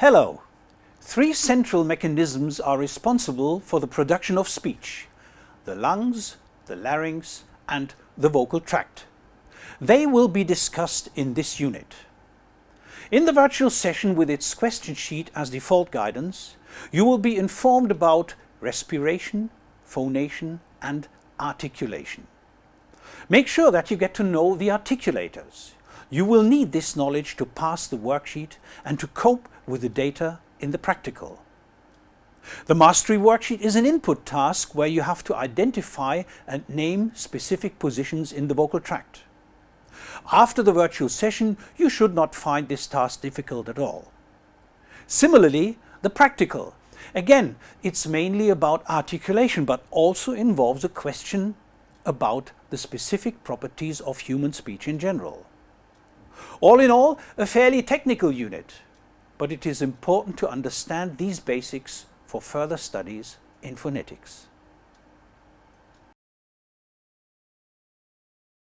Hello! Three central mechanisms are responsible for the production of speech. The lungs, the larynx and the vocal tract. They will be discussed in this unit. In the virtual session with its question sheet as default guidance, you will be informed about respiration, phonation and articulation. Make sure that you get to know the articulators. You will need this knowledge to pass the worksheet and to cope with the data in the practical. The mastery worksheet is an input task where you have to identify and name specific positions in the vocal tract. After the virtual session, you should not find this task difficult at all. Similarly, the practical. Again, it's mainly about articulation, but also involves a question about the specific properties of human speech in general. All in all, a fairly technical unit, but it is important to understand these basics for further studies in phonetics.